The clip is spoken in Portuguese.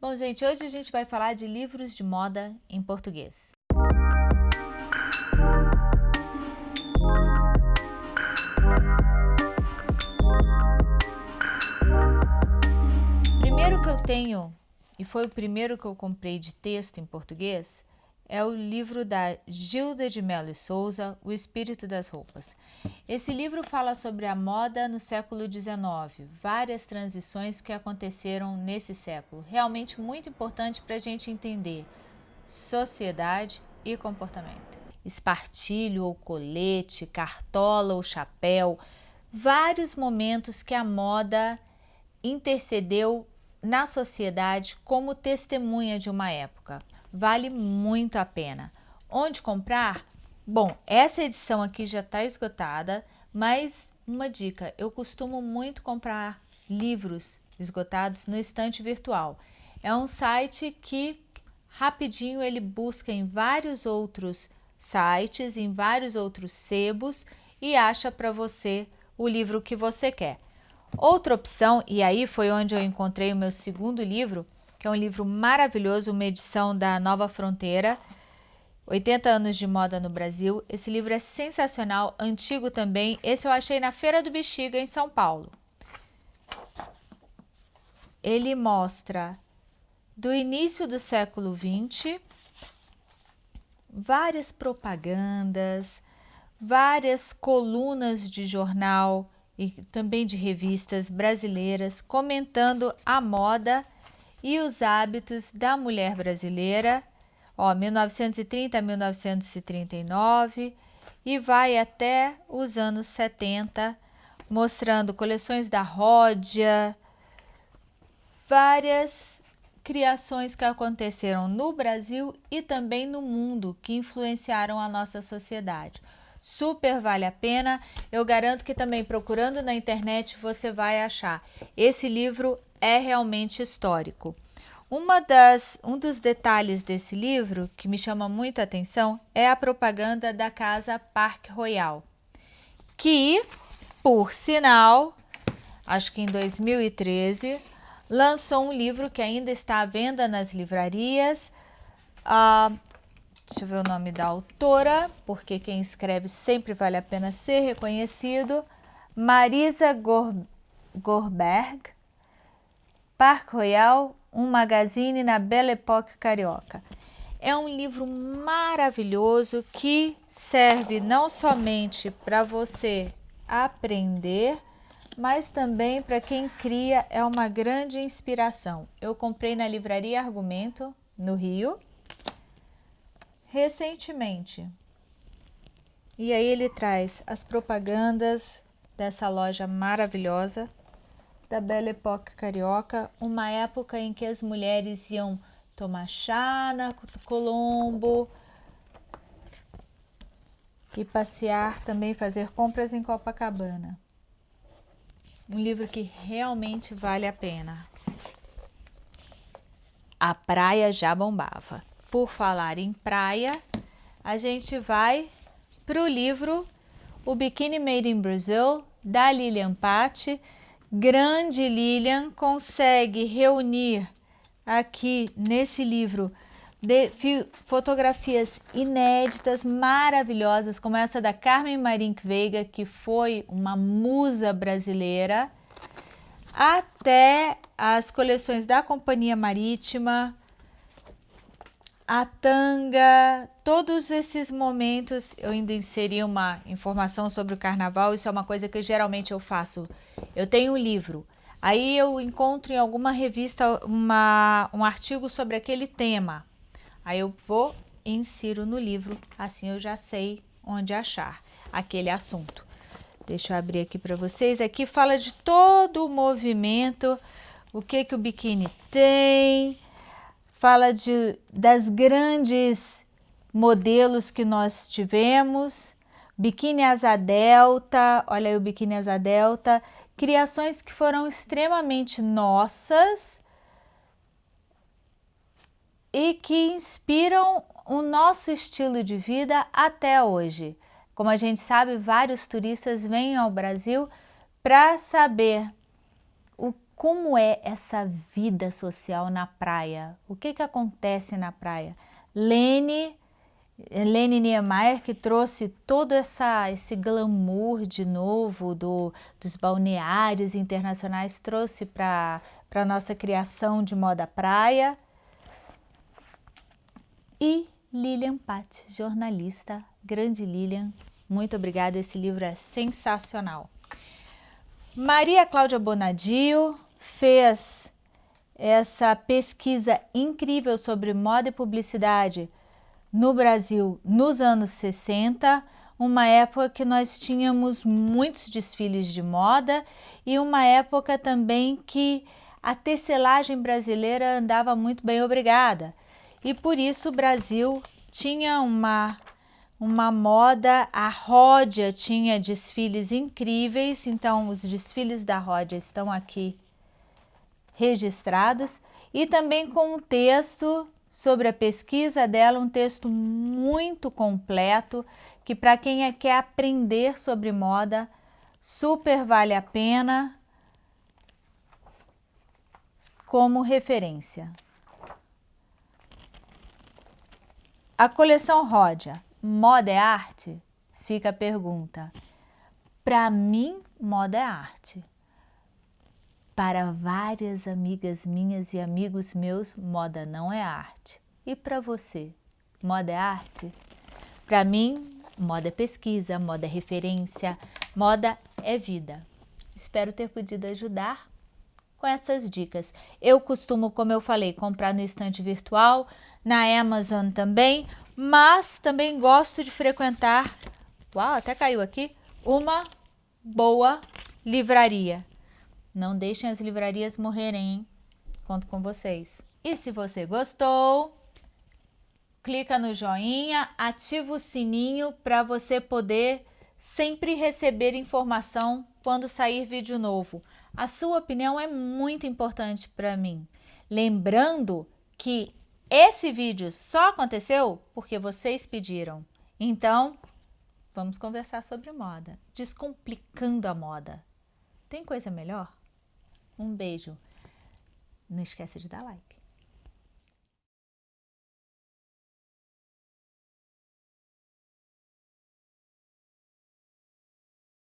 Bom, gente, hoje a gente vai falar de livros de moda em português. Primeiro que eu tenho, e foi o primeiro que eu comprei de texto em português, é o livro da Gilda de Mello e Souza, O Espírito das Roupas. Esse livro fala sobre a moda no século XIX, várias transições que aconteceram nesse século, realmente muito importante para a gente entender sociedade e comportamento. Espartilho ou colete, cartola ou chapéu, vários momentos que a moda intercedeu na sociedade como testemunha de uma época vale muito a pena. Onde comprar? Bom, essa edição aqui já está esgotada, mas uma dica, eu costumo muito comprar livros esgotados no estante virtual. É um site que rapidinho ele busca em vários outros sites, em vários outros sebos e acha para você o livro que você quer. Outra opção, e aí foi onde eu encontrei o meu segundo livro, que é um livro maravilhoso, uma edição da Nova Fronteira, 80 anos de moda no Brasil. Esse livro é sensacional, antigo também. Esse eu achei na Feira do Bexiga, em São Paulo. Ele mostra do início do século XX várias propagandas, várias colunas de jornal e também de revistas brasileiras comentando a moda e os hábitos da mulher brasileira, ó, 1930 a 1939, e vai até os anos 70, mostrando coleções da Ródia, várias criações que aconteceram no Brasil e também no mundo que influenciaram a nossa sociedade. Super vale a pena. Eu garanto que também procurando na internet você vai achar. Esse livro é realmente histórico. Uma das, um dos detalhes desse livro que me chama muito a atenção é a propaganda da casa Parque Royal, que, por sinal, acho que em 2013, lançou um livro que ainda está à venda nas livrarias. Uh, deixa eu ver o nome da autora, porque quem escreve sempre vale a pena ser reconhecido. Marisa Gor Gorberg, Parque Royal, um magazine na Belle Époque carioca. É um livro maravilhoso que serve não somente para você aprender, mas também para quem cria, é uma grande inspiração. Eu comprei na livraria Argumento, no Rio, recentemente. E aí ele traz as propagandas dessa loja maravilhosa da Belle Époque carioca, uma época em que as mulheres iam tomar chá na Colombo e passear também, fazer compras em Copacabana. Um livro que realmente vale a pena. A praia já bombava. Por falar em praia, a gente vai para o livro O Bikini Made in Brazil, da Lilian Patti, grande Lilian consegue reunir aqui nesse livro de fotografias inéditas, maravilhosas, como essa da Carmen Marink Veiga, que foi uma musa brasileira, até as coleções da Companhia Marítima, a tanga, todos esses momentos, eu ainda inseri uma informação sobre o carnaval, isso é uma coisa que geralmente eu faço. Eu tenho um livro, aí eu encontro em alguma revista uma, um artigo sobre aquele tema, aí eu vou e insiro no livro, assim eu já sei onde achar aquele assunto. Deixa eu abrir aqui para vocês, aqui fala de todo o movimento, o que que o biquíni tem, fala de, das grandes modelos que nós tivemos, biquíni asa delta, olha aí o biquíni asa delta, criações que foram extremamente nossas e que inspiram o nosso estilo de vida até hoje. Como a gente sabe, vários turistas vêm ao Brasil para saber como é essa vida social na praia? O que, que acontece na praia? Lene, Lene Niemeyer que trouxe todo essa, esse glamour de novo do, dos balneários internacionais, trouxe para a nossa criação de moda praia. E Lilian Pat, jornalista, grande Lilian, muito obrigada, esse livro é sensacional. Maria Cláudia Bonadio, fez essa pesquisa incrível sobre moda e publicidade no Brasil nos anos 60, uma época que nós tínhamos muitos desfiles de moda e uma época também que a tecelagem brasileira andava muito bem obrigada. E por isso o Brasil tinha uma uma moda, a Ródia tinha desfiles incríveis, então os desfiles da Ródia estão aqui registrados e também com um texto sobre a pesquisa dela, um texto muito completo que para quem é, quer aprender sobre moda, super vale a pena como referência. A coleção Ródia, Moda é Arte? Fica a pergunta. Para mim, moda é arte. Para várias amigas minhas e amigos meus, moda não é arte. E para você, moda é arte? Para mim, moda é pesquisa, moda é referência, moda é vida. Espero ter podido ajudar com essas dicas. Eu costumo, como eu falei, comprar no estante virtual, na Amazon também, mas também gosto de frequentar, uau, até caiu aqui, uma boa livraria. Não deixem as livrarias morrerem, hein? Conto com vocês. E se você gostou, clica no joinha, ativa o sininho para você poder sempre receber informação quando sair vídeo novo. A sua opinião é muito importante para mim. Lembrando que esse vídeo só aconteceu porque vocês pediram. Então, vamos conversar sobre moda, descomplicando a moda. Tem coisa melhor? Um beijo. Não esquece de dar like.